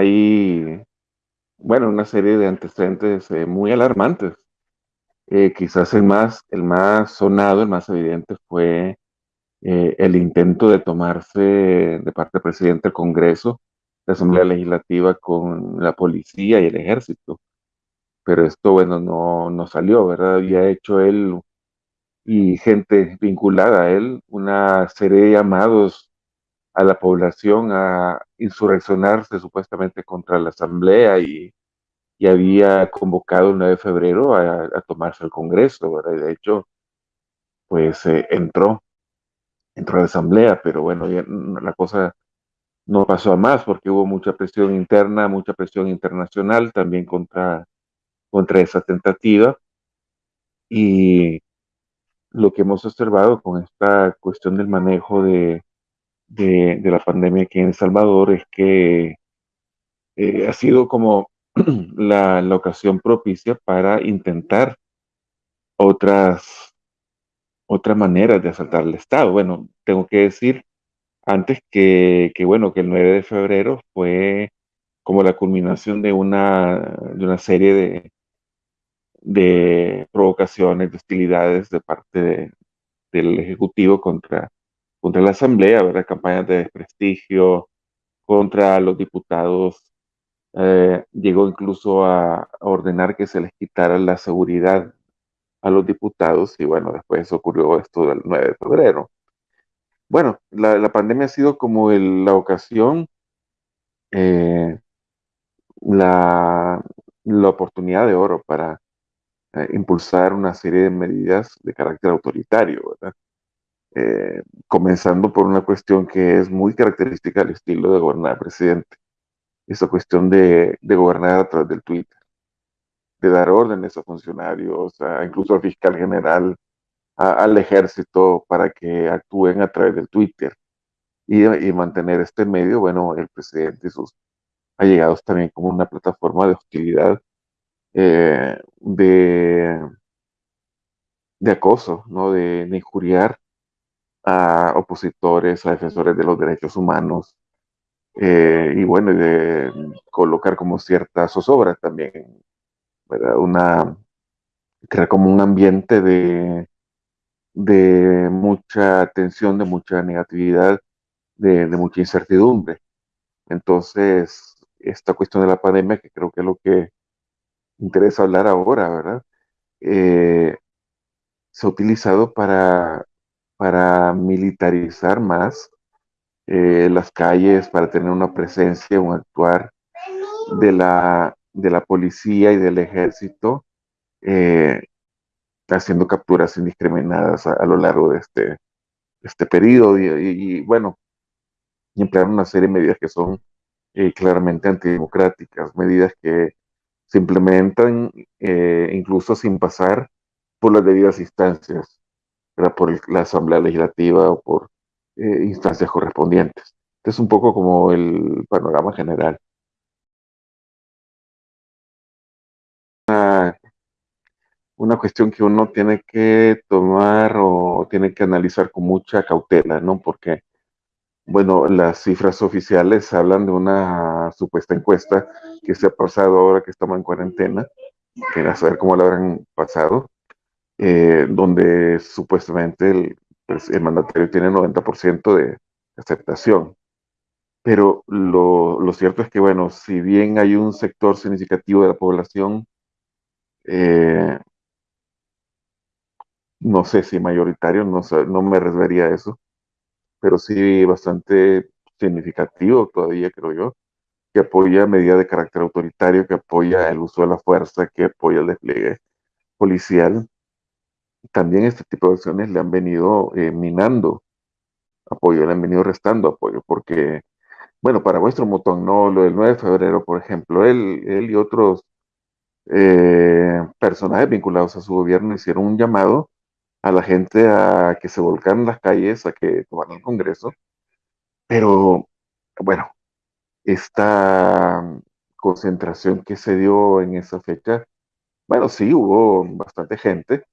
hay, bueno, una serie de antecedentes eh, muy alarmantes. Eh, quizás el más, el más sonado, el más evidente fue eh, el intento de tomarse de parte del presidente del Congreso, la Asamblea Legislativa con la policía y el ejército. Pero esto, bueno, no, no salió, ¿verdad? Había hecho él y gente vinculada a él una serie de llamados a la población a insurreccionarse supuestamente contra la Asamblea y, y había convocado el 9 de febrero a, tomarse el Congreso, ¿verdad? De hecho, pues eh, entró, entró a la Asamblea, pero bueno, ya, la cosa no pasó a más porque hubo mucha presión interna, mucha presión internacional también contra, contra esa tentativa. Y lo que hemos observado con esta cuestión del manejo de, de, la pandemia aquí en El Salvador es que eh, ha sido como la, la, ocasión propicia para intentar otras, otras maneras de asaltar el Estado. Bueno, tengo que decir antes que, que, bueno, que el 9 de febrero fue como la culminación de una, de una serie de, de provocaciones, de hostilidades de parte de, del Ejecutivo contra, contra la Asamblea, ¿verdad? campañas de desprestigio contra los diputados. Eh, llegó incluso a, a, ordenar que se les quitara la seguridad a los diputados y bueno, después ocurrió esto del 9 de febrero. Bueno, la, la pandemia ha sido como el, la ocasión, eh, la, la oportunidad de oro para eh, impulsar una serie de medidas de carácter autoritario, ¿verdad? Eh, comenzando por una cuestión que es muy característica del estilo de gobernar presidente, esa cuestión de, gobernar a través del Twitter, de dar órdenes a funcionarios, a, incluso al fiscal general, al ejército, para que actúen a través del Twitter y, mantener este medio, bueno, el presidente y sus allegados también como una plataforma de hostilidad eh, de, acoso, ¿no? de, injuriar a opositores, a defensores de los derechos humanos, eh, y bueno, de colocar como cierta zozobra también, ¿verdad? Una, crear como un ambiente de, de mucha tensión, de mucha negatividad, de, de mucha incertidumbre. Entonces, esta cuestión de la pandemia, que creo que es lo que interesa hablar ahora, ¿verdad? Eh, se ha utilizado para, para militarizar más eh, las calles, para tener una presencia, un actuar de la, de la policía y del ejército, eh, haciendo capturas indiscriminadas a, a, lo largo de este, este periodo. Y, bueno, y emplear una serie de medidas que son eh, claramente antidemocráticas, medidas que se implementan incluso sin pasar por las debidas instancias, ¿verdad? por la Asamblea Legislativa o por eh, instancias correspondientes. Es un poco como el panorama general. Una, una cuestión que uno tiene que tomar o tiene que analizar con mucha cautela, ¿no? Porque bueno, las cifras oficiales hablan de una supuesta encuesta que se ha pasado ahora que estamos en cuarentena, que a saber cómo la habrán pasado, eh, donde supuestamente el, pues, el, mandatario tiene 90% de aceptación. Pero lo, lo, cierto es que, bueno, si bien hay un sector significativo de la población, eh, no sé si mayoritario, no, no me refería a eso, pero sí bastante significativo todavía, creo yo, que apoya medidas de carácter autoritario, que apoya el uso de la fuerza, que apoya el despliegue policial. También este tipo de acciones le han venido eh, minando apoyo, le han venido restando apoyo, porque, bueno, para vuestro motón, no, lo del 9 de febrero, por ejemplo, él, él y otros eh, personajes vinculados a su gobierno hicieron un llamado a la gente a que se volcaran las calles, a que tomaran el Congreso. Pero, bueno, esta concentración que se dio en esa fecha, bueno, sí, hubo bastante gente.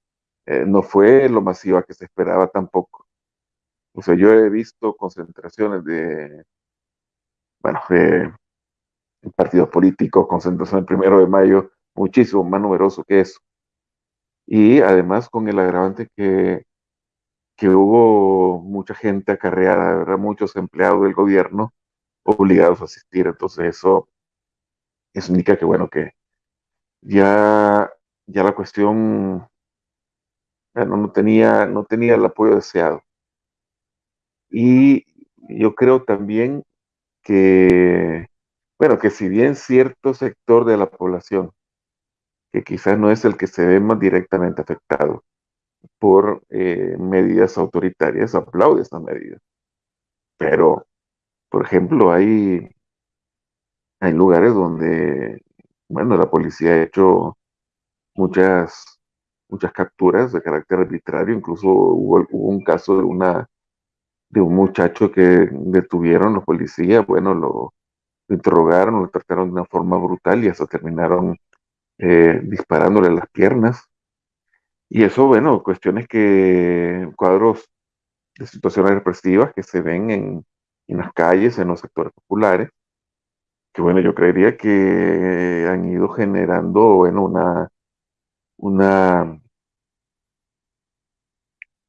Eh, no fue lo masiva que se esperaba tampoco. O sea, yo he visto concentraciones de, bueno, de partidos políticos, concentración el primero de mayo, muchísimo más numeroso que eso. Y además con el agravante que, que hubo mucha gente acarreada, ¿verdad? muchos empleados del gobierno obligados a asistir. Entonces eso, eso indica que, bueno, que ya, ya la cuestión bueno, no, tenía, no tenía el apoyo deseado. Y yo creo también que, bueno, que si bien cierto sector de la población, que quizás no es el que se ve más directamente afectado por eh, medidas autoritarias, aplaude estas medidas. Pero, por ejemplo, hay, hay lugares donde, bueno, la policía ha hecho muchas, muchas capturas de carácter arbitrario, incluso hubo, un caso de una de un muchacho que detuvieron los policías, bueno, lo, interrogaron, lo trataron de una forma brutal y hasta terminaron eh, disparándole las piernas. Y eso, bueno, cuestiones que, cuadros de situaciones represivas que se ven en, en las calles, en los sectores populares, que bueno, yo creería que han ido generando, bueno, una, una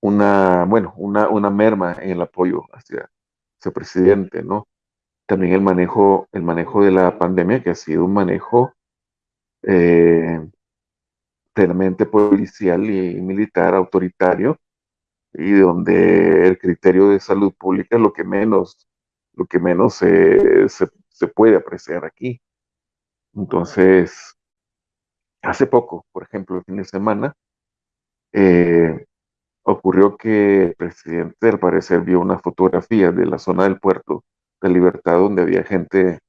una, bueno, una, una merma en el apoyo hacia ese presidente, ¿no? También el manejo, el manejo de la pandemia, que ha sido un manejo eh, policial y militar, autoritario, y donde el criterio de salud pública es lo que menos, lo que menos se, se puede apreciar aquí. Entonces, hace poco, por ejemplo, el fin de semana, eh, ocurrió que el presidente al parecer vio una fotografía de la zona del puerto de Libertad donde había gente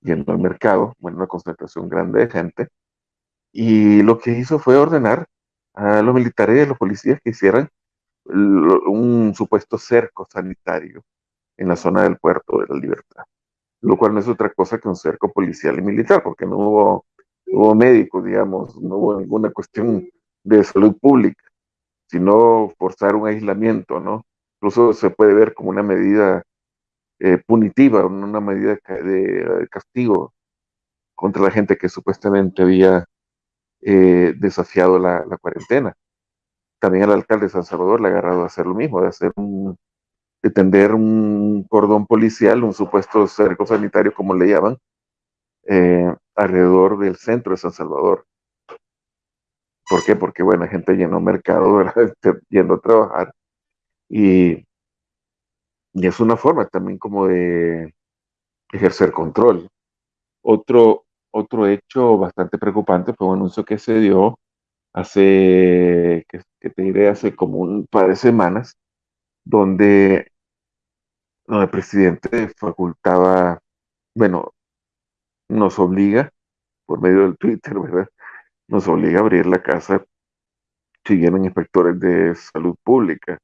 yendo al mercado, bueno, una concentración grande de gente, y lo que hizo fue ordenar a los militares y a los policías que hicieran un supuesto cerco sanitario en la zona del puerto de la Libertad, lo cual no es otra cosa que un cerco policial y militar, porque no hubo, hubo médicos, digamos, no hubo ninguna cuestión de salud pública sino forzar un aislamiento, ¿no? Incluso se puede ver como una medida eh, punitiva, una medida de, castigo contra la gente que supuestamente había eh, desafiado la, cuarentena. También el alcalde de San Salvador le ha agarrado a hacer lo mismo, de hacer un, de tender un cordón policial, un supuesto cerco sanitario, como le llaman, eh, alrededor del centro de San Salvador. ¿Por qué? Porque, bueno, gente llenó mercado, ¿verdad? Este, yendo a trabajar. Y, y es una forma también como de ejercer control. Otro, otro hecho bastante preocupante fue un anuncio que se dio hace, que, te diré, hace como un par de semanas, donde, donde el presidente facultaba, bueno, nos obliga, por medio del Twitter, ¿verdad? nos obliga a abrir la casa si vienen inspectores de salud pública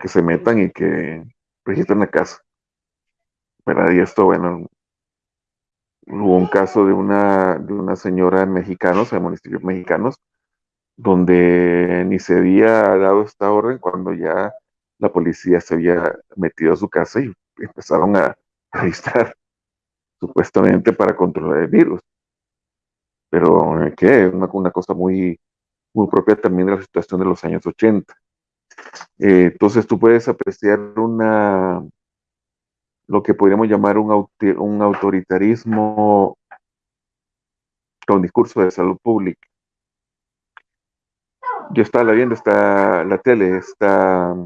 que se metan y que registren la casa. ¿Verdad? Y esto, bueno, hubo un caso de una, de una señora en mexicanos, en municipios mexicanos, donde ni se había dado esta orden cuando ya la policía se había metido a su casa y empezaron a registrar supuestamente para controlar el virus pero eh, que es una, cosa muy, muy propia también de la situación de los años 80. Eh, entonces tú puedes apreciar una, lo que podríamos llamar un, un autoritarismo con discurso de salud pública. Yo estaba viendo esta, la tele esta,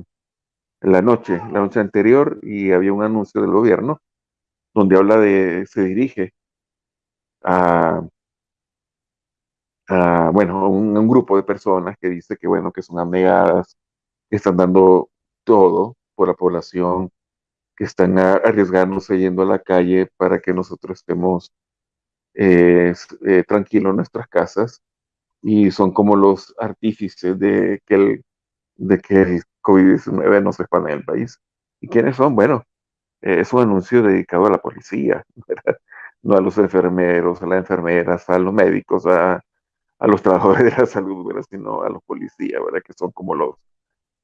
la noche, la noche anterior, y había un anuncio del gobierno donde habla de, se dirige a bueno, un, grupo de personas que dice que, bueno, que son abnegadas, que están dando todo por la población, que están arriesgándose yendo a la calle para que nosotros estemos eh, eh, tranquilos en nuestras casas y son como los artífices de que el, de que el COVID-19 no se expanda en el país. ¿Y quiénes son? Bueno, eh, es un anuncio dedicado a la policía, no a los enfermeros, a las enfermeras, a los médicos, a, a los trabajadores de la salud, ¿verdad? sino a los policías, ¿verdad? que son como los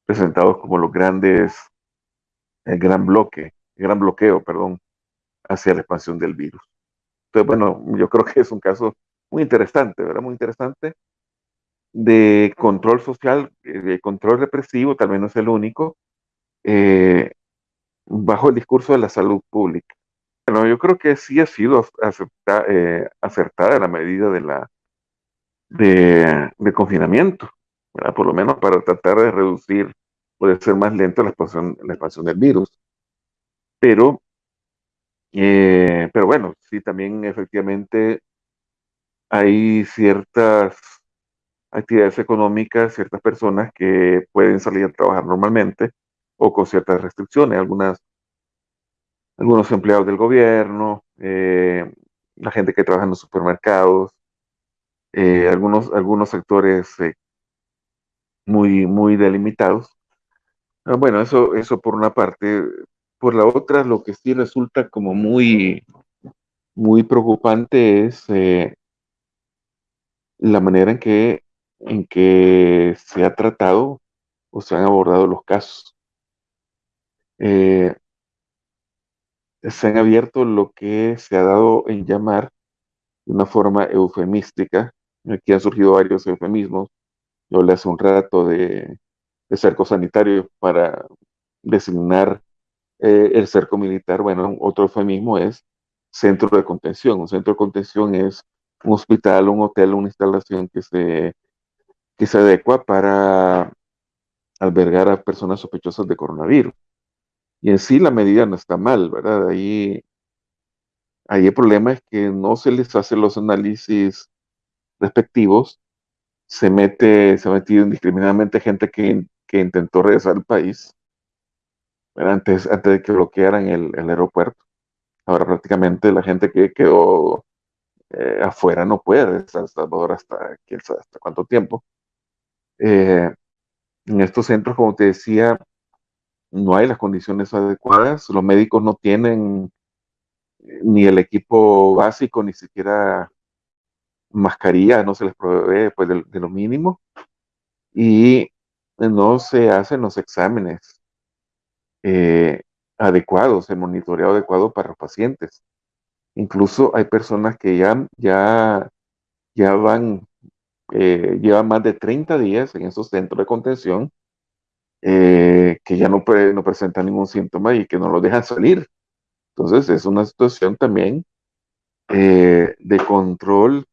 presentados como los grandes, el gran bloque, el gran bloqueo, perdón, hacia la expansión del virus. Entonces, bueno, yo creo que es un caso muy interesante, ¿verdad? Muy interesante de control social, eh, de control represivo, tal vez no es el único, eh, bajo el discurso de la salud pública. Bueno, yo creo que sí ha sido eh, acertada la medida de la de, de confinamiento, ¿verdad? por lo menos para tratar de reducir, puede ser más lento la expansión, la expansión del virus. Pero, eh, pero bueno, sí, también efectivamente hay ciertas actividades económicas, ciertas personas que pueden salir a trabajar normalmente o con ciertas restricciones, algunas, algunos empleados del gobierno, eh, la gente que trabaja en los supermercados, eh, algunos, algunos sectores eh, muy, muy delimitados. Ah, bueno, eso, eso por una parte. Por la otra, lo que sí resulta como muy, muy preocupante es la manera en que, en que se ha tratado o se han abordado los casos. Eh, se han abierto lo que se ha dado en llamar de una forma eufemística. Aquí han surgido varios eufemismos. Yo hablé hace un rato de, cerco sanitario para designar eh, el cerco militar. Bueno, otro eufemismo es centro de contención. Un centro de contención es un hospital, un hotel, una instalación que se, que se adecua para albergar a personas sospechosas de coronavirus. Y en sí la medida no está mal, ¿verdad? Ahí, ahí el problema es que no se les hace los análisis respectivos, se mete, se ha metido indiscriminadamente gente que, que intentó regresar al país, antes, antes de que bloquearan el, el aeropuerto. Ahora prácticamente la gente que quedó eh, afuera no puede estar ahora hasta hasta cuánto tiempo. Eh, en estos centros, como te decía, no hay las condiciones adecuadas, los médicos no tienen eh, ni el equipo básico, ni siquiera mascarilla, no se les provee pues, de, lo mínimo, y no se hacen los exámenes eh, adecuados, el monitoreo adecuado para los pacientes. Incluso hay personas que ya, ya, ya van, eh, llevan más de 30 días en esos centros de contención eh, que ya no, no presentan ningún síntoma y que no los dejan salir. Entonces es una situación también eh, de control,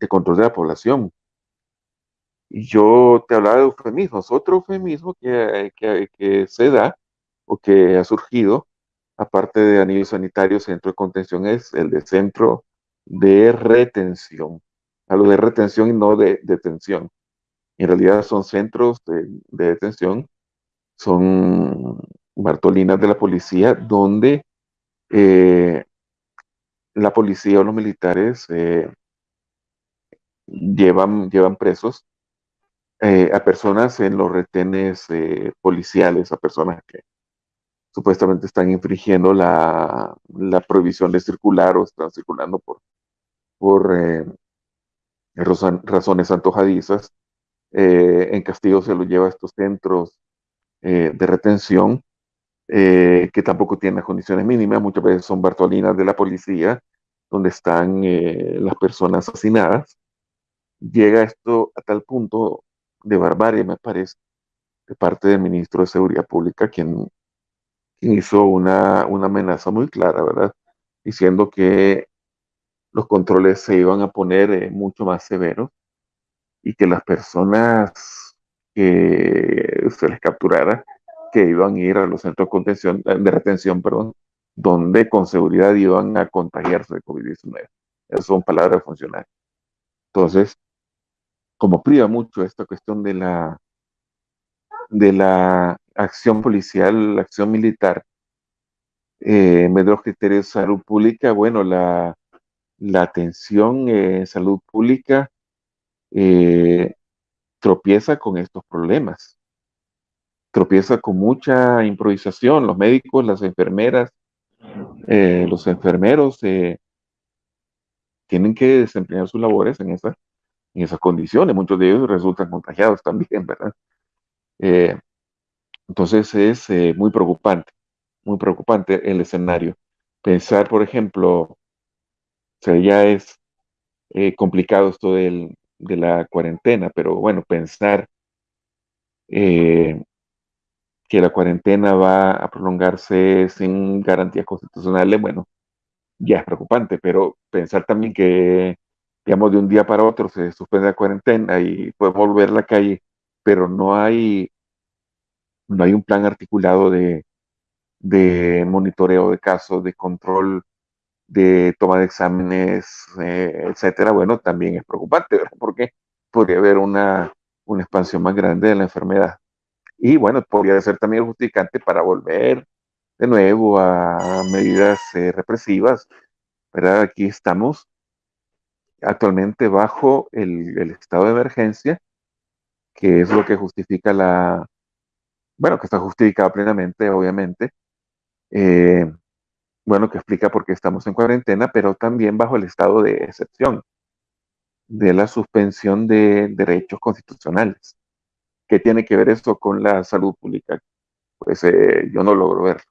de control de la población. Y yo te hablaba de eufemismos. Otro eufemismo que, que, que se da o que ha surgido, aparte de a nivel sanitario, centro de contención, es el de centro de retención. Hablo de retención y no de detención. En realidad son centros de, de detención, son Bartolinas de la policía, donde eh, la policía o los militares eh, llevan, llevan presos eh, a personas en los retenes policiales, a personas que supuestamente están infringiendo la, la, prohibición de circular o están circulando por, por razones antojadizas. Eh, en castigo se los lleva a estos centros eh, de retención que tampoco tienen las condiciones mínimas, muchas veces son bartolinas de la policía, donde están las personas asesinadas. Llega esto a tal punto de barbarie, me parece, de parte del ministro de Seguridad Pública, quien, quien hizo una, una, amenaza muy clara, ¿verdad? Diciendo que los controles se iban a poner eh, mucho más severos y que las personas que se les capturara, que iban a ir a los centros de, contención, de retención, perdón, donde con seguridad iban a contagiarse de COVID-19. Esas son palabras funcionales. Entonces, como priva mucho esta cuestión de la, de la acción policial, la acción militar, eh, en vez de los criterios de salud pública, bueno, la, la atención en salud pública eh, tropieza con estos problemas. Tropieza con mucha improvisación. Los médicos, las enfermeras, eh, los enfermeros eh, tienen que desempeñar sus labores en esa en esas condiciones. Muchos de ellos resultan contagiados también, ¿verdad? Eh, entonces es muy preocupante, muy preocupante el escenario. Pensar, por ejemplo, sea, ya es complicado esto del, de la cuarentena, pero bueno, pensar eh, que la cuarentena va a prolongarse sin garantías constitucionales, bueno, ya es preocupante, pero pensar también que, digamos, de un día para otro se suspende la cuarentena y podemos volver a la calle, pero no hay, no hay un plan articulado de, de monitoreo de casos, de control, de toma de exámenes, eh, etcétera, bueno, también es preocupante, ¿verdad? Porque podría haber una, una expansión más grande de la enfermedad. Y bueno, podría ser también justificante para volver de nuevo a medidas eh, represivas, ¿verdad? Aquí estamos actualmente bajo el, estado de emergencia, que es lo que justifica la, bueno, que está justificado plenamente, obviamente, eh, bueno, que explica por qué estamos en cuarentena, pero también bajo el estado de excepción, de la suspensión de derechos constitucionales. ¿Qué tiene que ver esto con la salud pública? Pues eh, yo no logro verlo.